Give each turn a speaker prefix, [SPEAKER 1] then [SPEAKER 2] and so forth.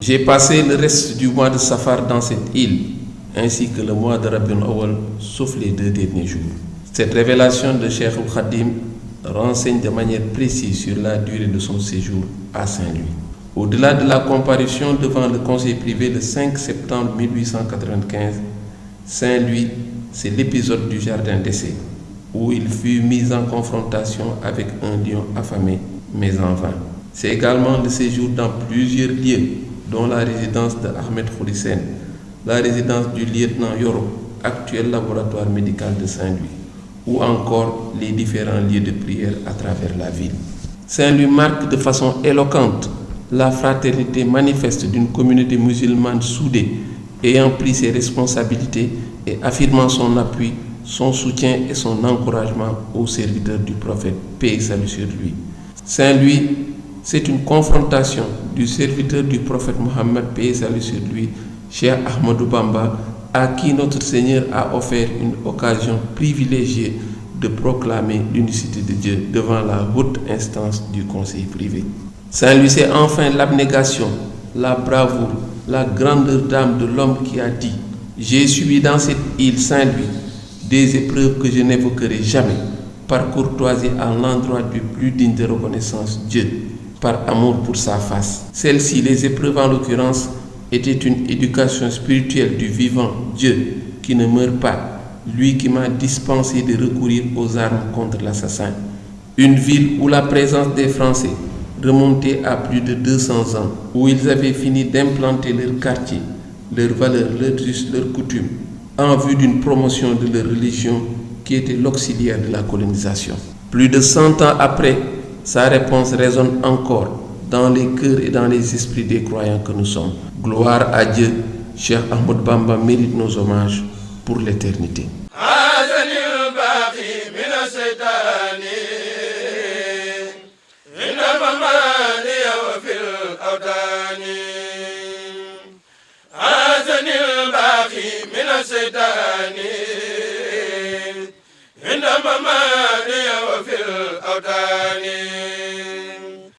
[SPEAKER 1] J'ai passé le reste du mois de Safar dans cette île, ainsi que le mois de Rabiul Awal, sauf les deux derniers jours. Cette révélation de Cheikh Khadim renseigne de manière précise sur la durée de son séjour à Saint-Louis. Au-delà de la comparution devant le conseil privé le 5 septembre 1895, Saint-Louis, c'est l'épisode du jardin d'essai, où il fut mis en confrontation avec un lion affamé, mais en vain. C'est également le séjour dans plusieurs lieux, dont la résidence de Ahmed Khourissen, la résidence du lieutenant Yoro, actuel laboratoire médical de Saint-Louis, ou encore les différents lieux de prière à travers la ville. Saint-Louis marque de façon éloquente la fraternité manifeste d'une communauté musulmane soudée, ayant pris ses responsabilités et affirmant son appui, son soutien et son encouragement aux serviteurs du prophète, paix et salut sur lui. Saint-Louis, c'est une confrontation du serviteur du prophète Mohammed, paix salut sur lui, Cheikh Ahmadou Bamba, à qui notre Seigneur a offert une occasion privilégiée de proclamer l'unicité de Dieu devant la haute instance du conseil privé. Saint-Louis, c'est enfin l'abnégation, la bravoure, la grandeur d'âme de l'homme qui a dit J'ai subi dans cette île Saint-Louis des épreuves que je n'évoquerai jamais, par courtoisie à l'endroit du plus digne de reconnaissance, Dieu, par amour pour sa face. Celles-ci, les épreuves en l'occurrence, étaient une éducation spirituelle du vivant Dieu qui ne meurt pas, lui qui m'a dispensé de recourir aux armes contre l'assassin. Une ville où la présence des Français remontait à plus de 200 ans, où ils avaient fini d'implanter leur quartier, leurs valeurs, leurs leurs coutumes, en vue d'une promotion de leur religion qui était l'auxiliaire de la colonisation. Plus de 100 ans après, sa réponse résonne encore dans les cœurs et dans les esprits des croyants que nous sommes. Gloire à Dieu, cher Ahmed Bamba mérite nos hommages pour l'éternité.